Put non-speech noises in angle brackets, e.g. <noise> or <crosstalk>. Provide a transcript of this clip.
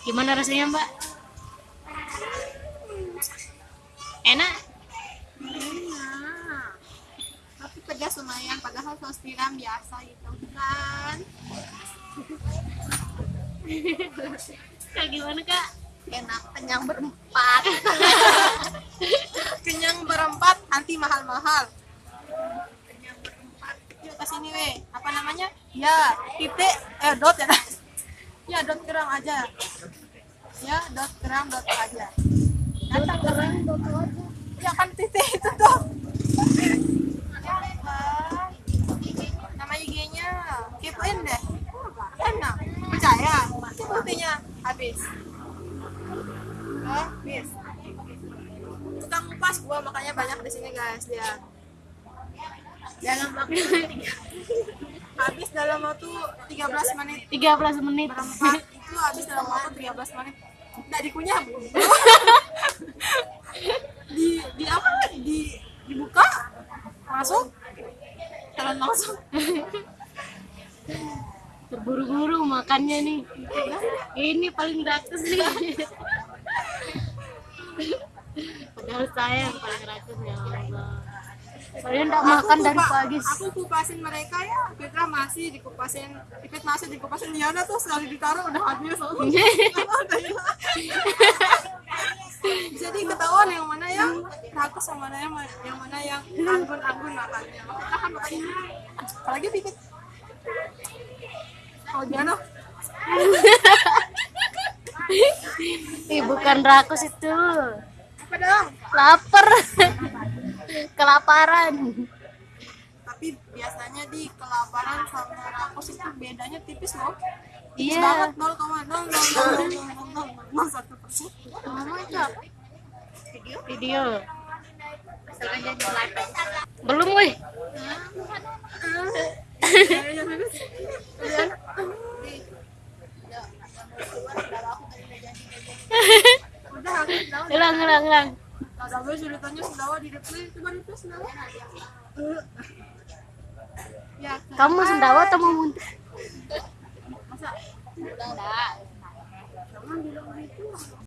Gimana rasanya Mbak? Enak? Enak. Tapi pedas lumayan, padahal saus tiram biasa gitu kan. Kak gimana kak? Enak, kenyang berempat. <laughs> kenyang berempat, nanti mahal-mahal. Kenyang berempat. Yuk ke sini weh. Apa namanya? Ya, titik eh dot ya. <laughs> ya dot kerang aja. Ya, dot aja. Datang aja. Ya kan titik itu dot. Ya. Nama IG-nya kepoin deh. Enak. Percaya? Itu buktinya habis. Habis. Tukang ngupas gua makanya banyak di sini guys lihat. Dalam waktu <laughs> habis dalam waktu 13 menit 13 menit. berempat itu habis dalam waktu 13 menit nggak dikunyah <laughs> di di apa di dibuka masuk jalan langsung Terburu-buru makannya nih. Ini paling rakus nih. <laughs> Padahal saya yang paling rakus ya Allah. Saya enggak makan Aku dari kupa- pagi. aku kupasin mereka ya. Fitra masih dikupasin. Ipit masih dikupasin. Ya udah tuh sekali ditaruh udah habis. <laughs> Jadi ketahuan yang mana yang rakus yang mana yang yang mana yang anggun-anggun makannya. Makanya kan makanya apalagi Pipit oh gimana Ih, bukan rakus itu. apa dong? Lapar. <laughs> Kelaparan. tapi biasanya di kelaparan sama rakus itu bedanya tipis loh tipis Iya. banget nol koma nol nol nol nol nol nol nol satu persen cok. Video. Belum weh. Hilang, hilang, hilang. Ada gue ceritanya sendawa di itu sendawa ya. Kamu sendawa atau mau muntah? masa? Jangan bilang gitu